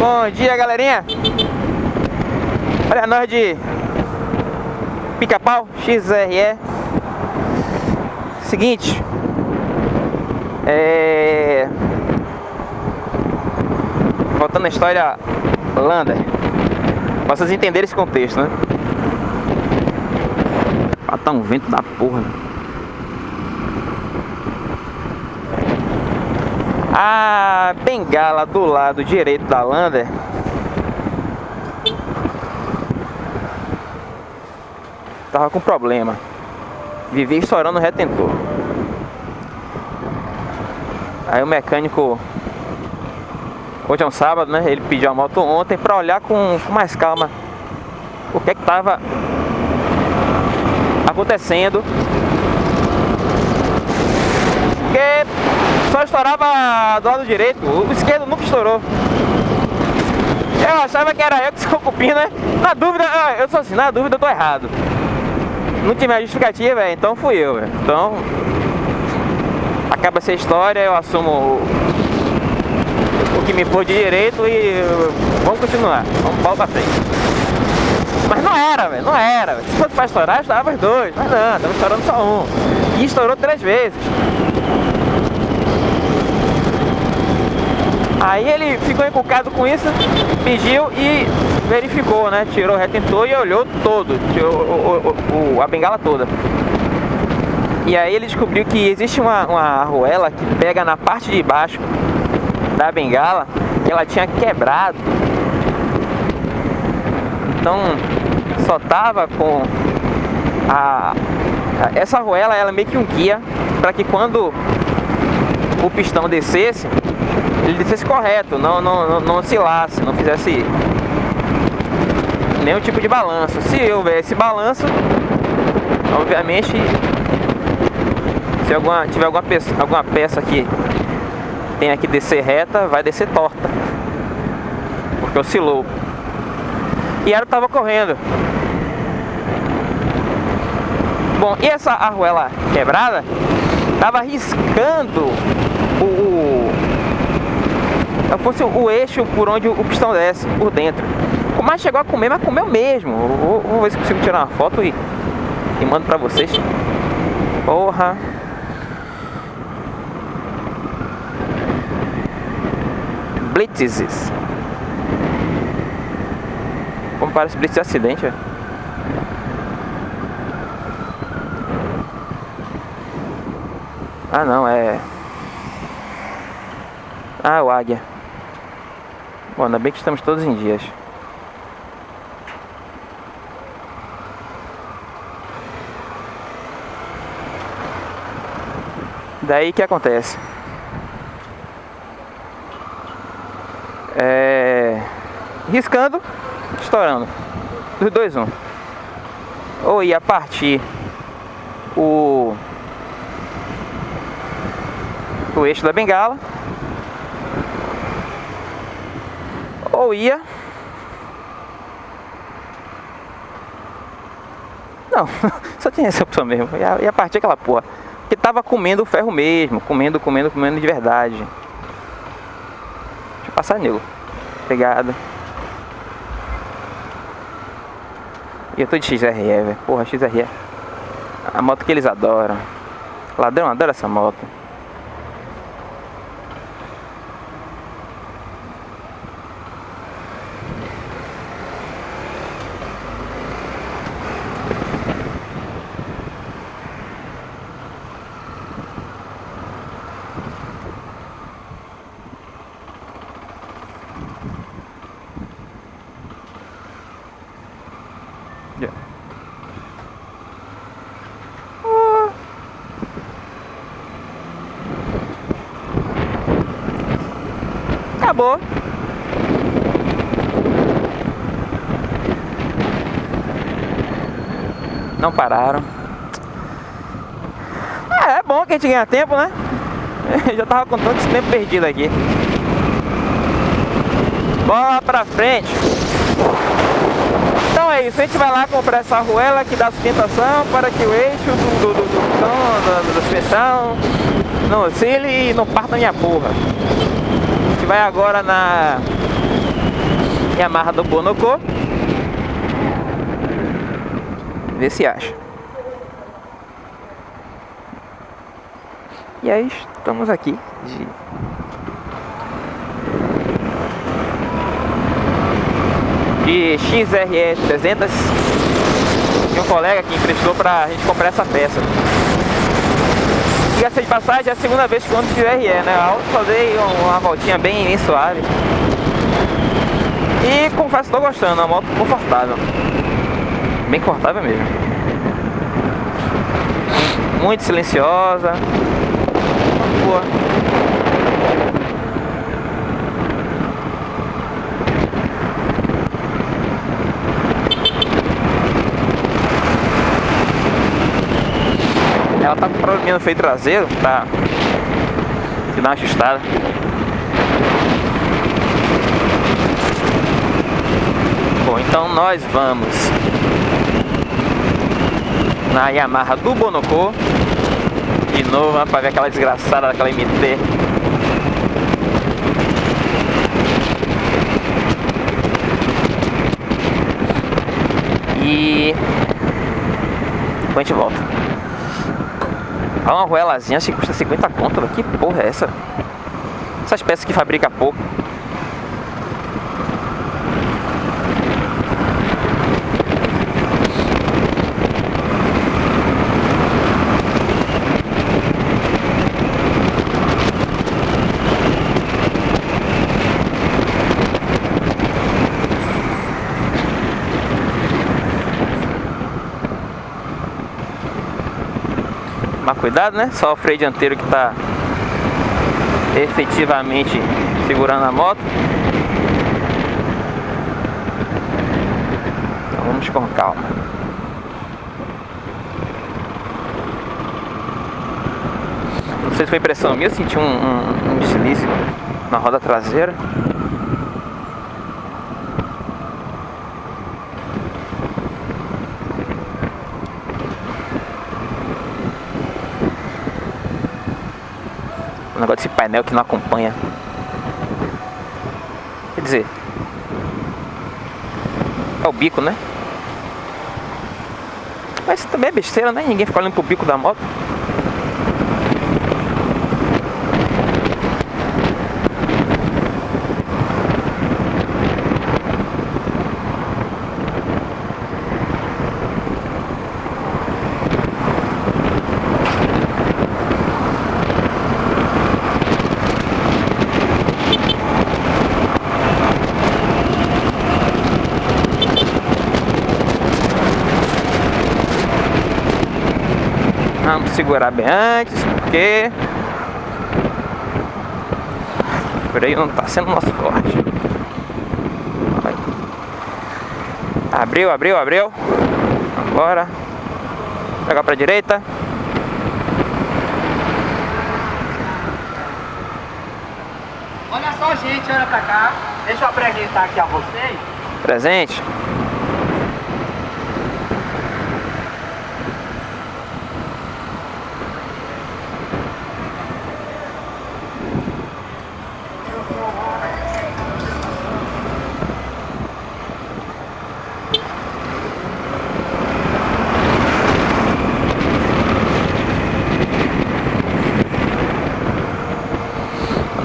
Bom dia, galerinha. Olha nós de pica-pau XRE. Seguinte. É... Voltando à história Lander. Pra vocês entenderem esse contexto, né? Ah, tá um vento da porra, né? A bengala do lado direito da Lander. Tava com problema. Vivia estourando o retentor. Aí o mecânico Hoje é um sábado, né? Ele pediu a moto ontem para olhar com, com, mais calma O que é que tava Acontecendo estourava do lado direito O esquerdo nunca estourou eu achava que era eu que sou cupim, né? Na dúvida, eu sou assim, na dúvida eu tô errado não tinha mais justificativa, então fui eu, véio. Então, acaba essa história, eu assumo o, que me for de direito e vamos continuar, vamos pau pra frente. Mas não era, não era. Véio. Se fosse pra estourar, estourava os dois, mas não, tava estourando só um. E estourou três vezes. Aí ele ficou encucado com isso, pediu e verificou, né? Tirou o retentor e olhou todo, o, o, o, a bengala toda. E aí ele descobriu que existe uma, uma arruela que pega na parte de baixo da bengala que ela tinha quebrado. Então só tava com a essa arruela ela é meio que um guia para que quando o pistão descesse ele descesse correto, não, não, não, oscilasse, não fizesse nenhum tipo de balanço. Se houver esse balanço, obviamente, se alguma, tiver alguma peça, alguma peça que tenha que descer reta, vai descer torta, porque oscilou. E ela estava correndo. Bom, e essa arruela quebrada estava riscando o, o fosse o eixo por onde o pistão desce, por dentro. Mas chegou a comer, mas comeu mesmo. Vou, vou ver se consigo tirar uma foto e, e mando pra vocês. Porra. Blitzes. Como parece blitz de acidente, velho. Ah não, é... Ah, o águia. Bom, ainda bem que estamos todos em dias. Daí que acontece? É... Riscando, estourando. Dos dois, um. Ou ia partir o... O eixo da bengala. Ou ia... Não, só tinha essa opção mesmo. Ia, ia partir aquela porra que tava comendo o ferro mesmo, comendo, comendo, comendo de verdade. Deixa eu passar, nego. Obrigado. E eu tô de XRE, velho. Porra, XRE. A moto que eles adoram. Ladrão adora essa moto. Acabou. Não pararam. É, é bom que a gente ganha tempo, né? Eu já tava com esse tempo perdido aqui. Bola pra frente. Então é isso, a gente vai lá comprar essa arruela que dá sustentação para que o eixo do, do, do, do, não oscile e não parta minha porra vai agora na Yamaha do Bonocô. Vê se acha. E aí estamos aqui de de XRE 300 e um colega que emprestou pra gente comprar essa peça. Diga-se de passagem, é a segunda vez que eu ando de XRE, né? A outra só dei uma voltinha bem, suave. E confesso estou gostando, é uma moto confortável. Bem confortável mesmo. Muito silenciosa. Boa. Ela problema no freio traseiro, tá? Que dá uma ajustada. Bom, então nós vamos na Yamaha do Bonocô de novo para ver aquela desgraçada daquela MT e depois a gente volta Olha uma ruelazinha, acho que custa 50 conto, que porra é essa? Essas peças que fabrica pouco cuidado, né? Só o freio dianteiro que está efetivamente segurando a moto. Então vamos com calma. Não sei se foi impressão minha, eu senti um, um, um deslize na roda traseira. Negócio desse painel que não acompanha. Quer dizer, é o bico, né? Mas também é besteira, né? Ninguém fica olhando pro bico da moto. Segurar bem antes, porque o freio não está sendo nosso forte. Abriu, abriu, abriu. Agora. Pegar para direita. Olha só, gente, olha para cá. Deixa eu apresentar aqui a vocês. Presente.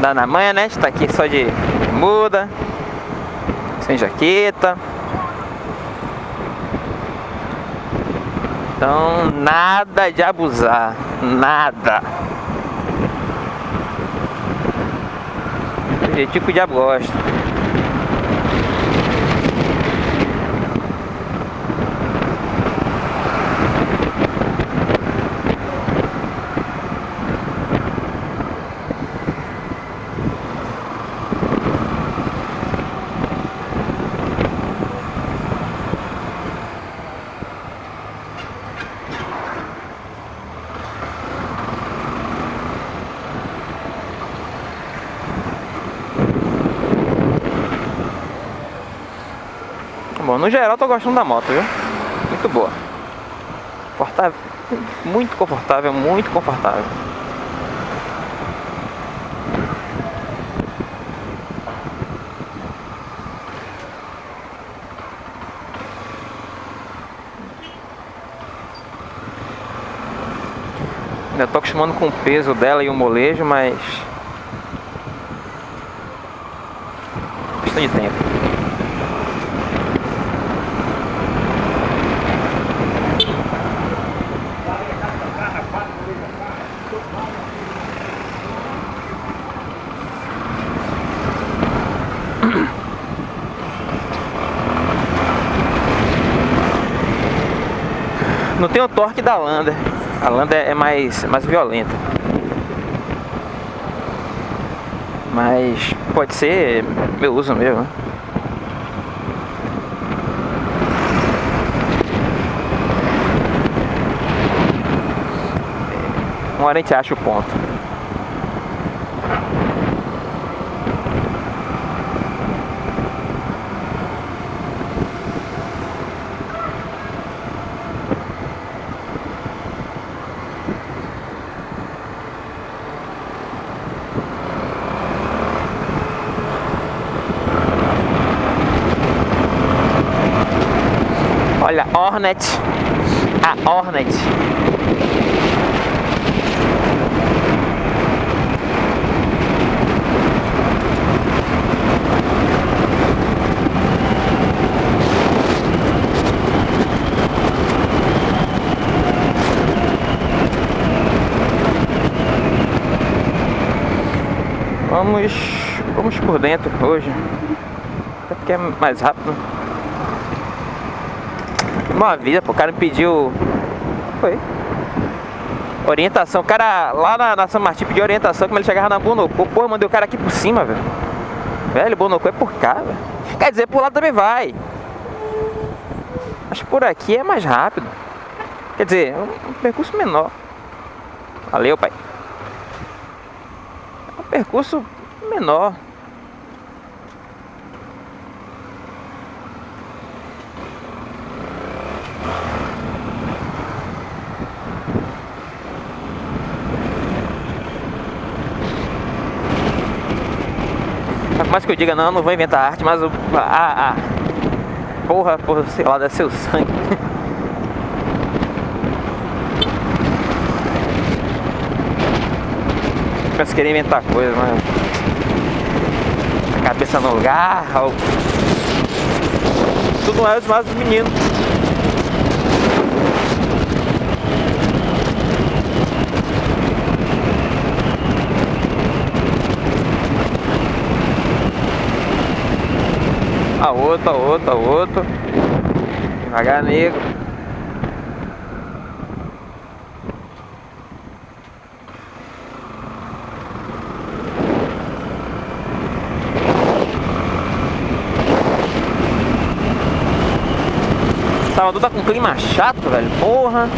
Andar na manhã, né? A gente tá aqui só de muda, sem jaqueta. Então, nada de abusar, nada. Que o diabo gosta. no geral tô gostando da moto, viu? Muito boa. Confortável. Muito confortável, muito confortável. Ainda tô acostumando com o peso dela e o molejo, mas... Questão de tempo. Não tem o torque da Lander. A Lander é mais, mais violenta. Mas pode ser meu uso mesmo. né? Uma hora a gente acha o ponto. Olha, Hornet. A Hornet. Vamos, vamos por dentro hoje. Até porque é mais rápido. Uma vida, pô, o cara me pediu. Foi. Orientação. O cara lá na, na São Martin pediu orientação como ele chegava na Bonocô. Eu mandei o cara aqui por cima, velho. Velho, Bonocô é por cá, velho. Quer dizer, por lá também vai. Mas por aqui é mais rápido. Quer dizer, é um percurso menor. Valeu, pai. É um percurso menor. Mais que eu diga, não, não vou inventar arte, mas o. Ah, ah. Porra, porra, sei lá, ser o sangue. Que querer inventar coisa, mas. A cabeça no lugar. Ou... Tudo mais os meninos. A outra, a outra, a outra. Devagar, nego. Salvador tá com clima chato, velho. Porra.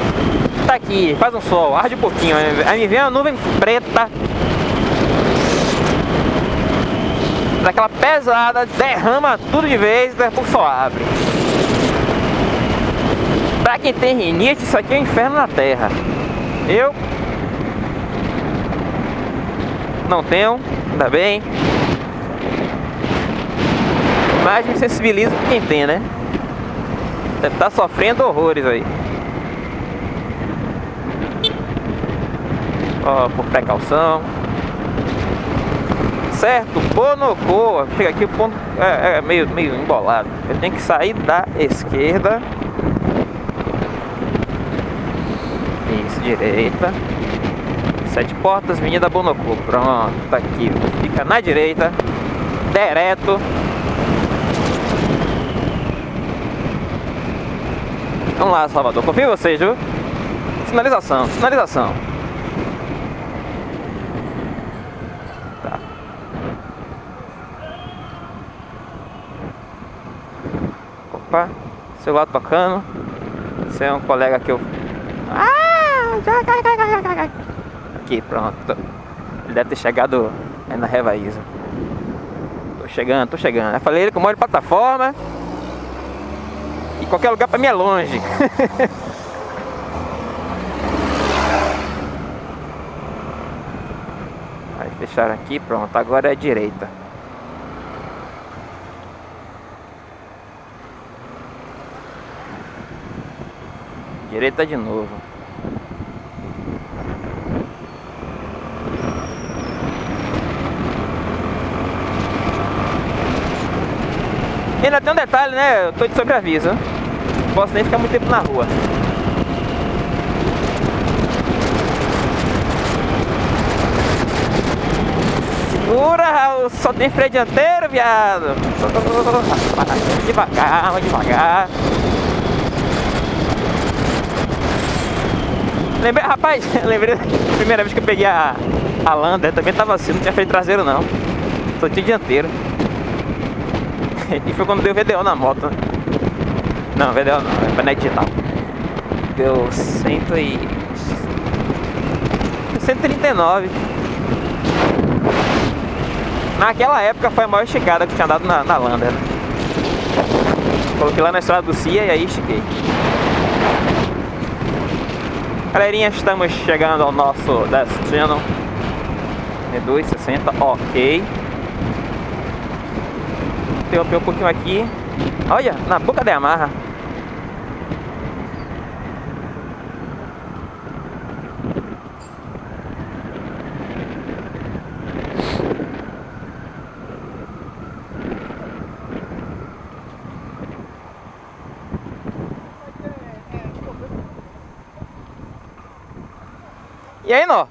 Tá aqui, faz um sol, arde um pouquinho. Aí me vem uma nuvem preta. daquela pesada, derrama tudo de vez e depois só abre. Pra quem tem rinite, isso aqui é um inferno na terra. Eu não tenho, ainda bem. Mas me sensibilizo com quem tem, né? Deve estar sofrendo horrores aí. Ó, por precaução certo, Bonocô, chega aqui o ponto é, é, meio, meio embolado. Eu tenho que sair da esquerda. Isso, direita. Sete portas, Avenida Bonocô. Pronto, tá aqui. Fica na direita, direto. Vamos lá, Salvador. Confio em vocês, viu? Sinalização, sinalização. Opa, celular tocando. Esse é um colega que eu. Ah! Aqui, pronto. Ele deve ter chegado aí na Revaísa. Tô chegando, tô chegando. Eu falei ele que eu moro de plataforma. E qualquer lugar pra mim é longe. Aí fecharam aqui, pronto. Agora é a direita. Direita tá de novo. E ainda tem um detalhe, né? Eu tô de sobreaviso. Não posso nem ficar muito tempo na rua. Segura, Raul. Só tem freio dianteiro, viado. Devagar, devagar. Lembrei, rapaz, lembrei da primeira vez que eu peguei a, a Lander, também tava assim, não tinha freio traseiro não. Só tinha dianteiro. E foi quando deu VDO na moto. né? Não, VDO não, é painel digital. Deu cento e... 139. Naquela época foi a maior esticada que tinha dado na, na Lander. né? Coloquei lá na estrada do CIA e aí estiquei. Galerinha, estamos chegando ao nosso destino. Reduz 60, ok. Interromper um pouquinho aqui. Olha, na boca da amarra. E aí, Nó?